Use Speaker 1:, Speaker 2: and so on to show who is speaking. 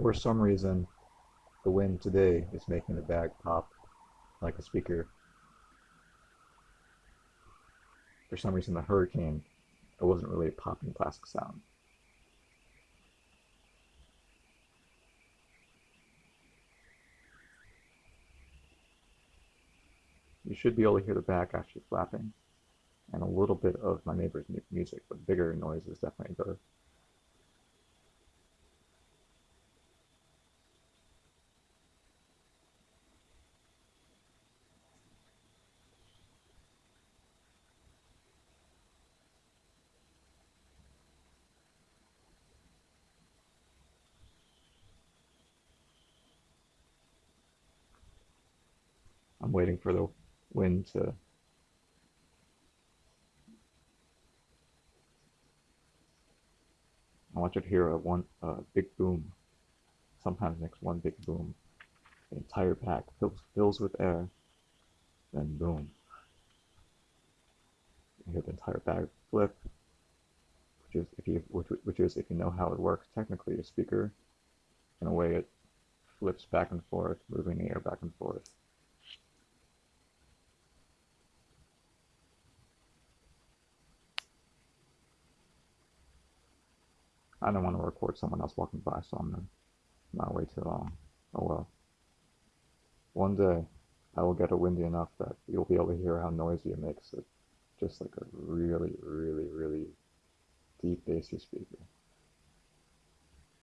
Speaker 1: For some reason, the wind today is making the bag pop like a speaker. For some reason, the hurricane, it wasn't really a popping plastic sound. You should be able to hear the bag actually flapping and a little bit of my neighbor's music, but bigger noise is definitely better. I'm waiting for the wind to I want you to hear a one uh, big boom. Sometimes makes one big boom. The entire pack fills, fills with air, then boom. You hear the entire bag flip, which is if you which, which is if you know how it works technically a speaker. In a way, it flips back and forth, moving the air back and forth. I don't want to record someone else walking by, so I'm not wait too long. Oh well. One day, I will get it windy enough that you'll be able to hear how noisy it makes it. Just like a really, really, really deep bassy speaker.